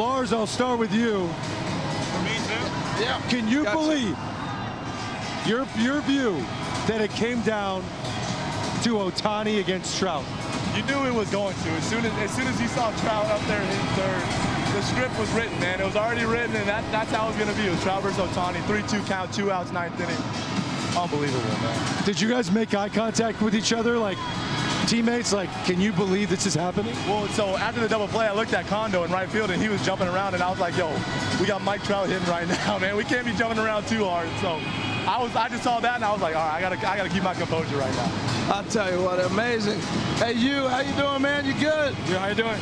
Lars, I'll start with you. For me too. Yeah. Can you Gotcha. believe your your view that it came down to Otani against Trout? You knew it was going to. As soon as as soon as you saw Trout up there hitting third, the script was written, man. It was already written, and that, that's how it was going to be. It was Trout versus Otani, 3-2 count, two outs, ninth inning. Unbelievable, man. Did you guys make eye contact with each other, like teammates? Like, can you believe this is happening? Well, so after the double play, I looked at Kondoh in right field, and he was jumping around, and I was like, yo, we got Mike Trout hitting right now, man. We can't be jumping around too hard. So I was, I just saw that, and I was like, all right, I gotta, I gotta keep my composure right now. I'll tell you what, amazing. Hey, you, how you doing, man? You good? Yeah, how you doing?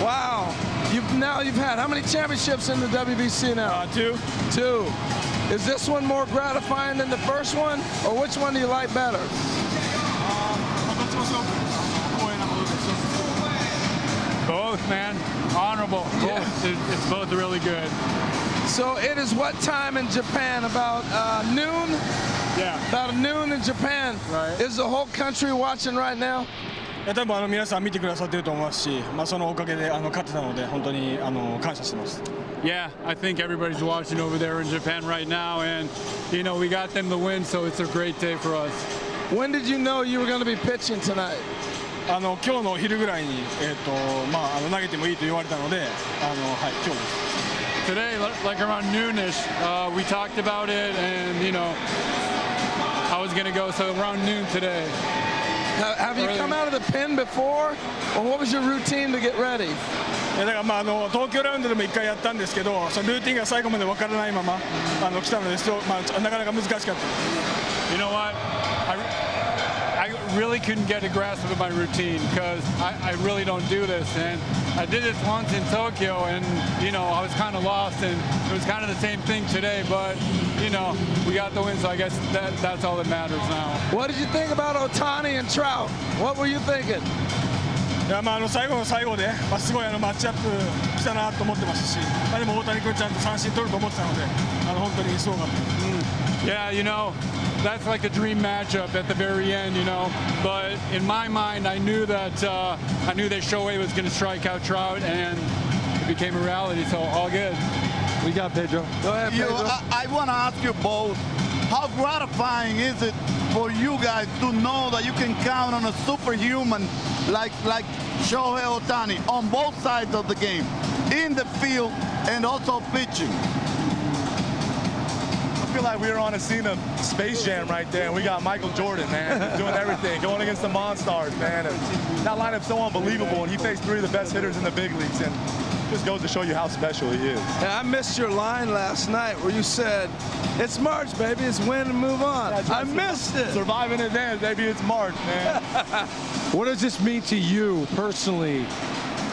Wow. You've now you've had how many championships in the WBC now? Uh, two. Two. Is this one more gratifying than the first one, or which one do you like better? Both, man. Honorable. Yeah. Both. It- It's both really good. So it is what time in Japan? About uh, noon? Yeah. About noon in Japan. Right. Is the whole country watching right now? いや多分あの皆さん見てくださってると思いますし、まあ、そのおかげであの勝ってたので本当にあの感謝してます。 Yeah, I think everybody's watching over there in Japan right now, and you know we got them the win, so it's a great day for us. When did you know you were going to be pitching tonight? あの今日の昼ぐらいにえっ、とまああの投げてもいいと言われたので、あのはい今日です。 Today, li- like around noonish, uh, we talked about it, and you know I was gonna go, so around noon today. Have, have you Early. come out of the pen before, or what was your routine to get ready? いやだからまああの東京ラウンドでも1回やったんですけど、そのルーティンが最後まで分からないままあの来たので、そうまあなかなか難しかった。 You know what? I, I really couldn't get a grasp of my routine because I, I really don't do this. And I did this once in Tokyo and, you know, I was kind of lost and it was kind of the same thing today. But, you know, we got the win, so I guess that, that's all that matters now. What did you think about Otani and Trout? What were you thinking? いやまああの最後の最後で、まあ、すごいあのマッチアップしたなと思ってますし、まあ、でも大谷君ちゃんと三振取ると思ってたので、あの本当にすごかったです。 Yeah, you know, that's like a dream matchup at the very end, you know. But in my mind, I knew that uh, I knew that Shohei was going to strike out Trout, and it became a reality. So all good. We got Pedro. Go ahead, You, Pedro. I, I want to ask you both, how gratifying is it for you guys to know that you can count on a superhuman like like Shohei Otani on both sides of the game, in the field and also pitching? I feel like we were on a scene of Space Jam right there, and we got Michael Jordan, man, doing everything, going against the Monstars, man. And that lineup's so unbelievable, and he faced three of the best hitters in the big leagues, and just goes to show you how special he is. And I missed your line last night where you said, "It's March, baby. It's win and move on." That's I missed it. Survive in advance, baby. It's March, man. What does this mean to you personally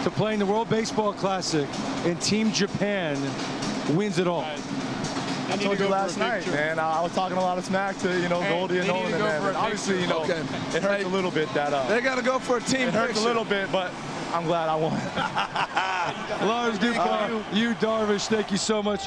to playing the World Baseball Classic and Team Japan wins it all? I told you last night, man. I was talking a lot of smack to you know Hey, Goldie and they need Nolan, to man. for obviously, you know, Okay. it hurts Hey. a little bit that uh, They got to go for a team it hurts picture. a little bit, but I'm glad I won. Lars Duke, uh, you, Darvish, thank you so much.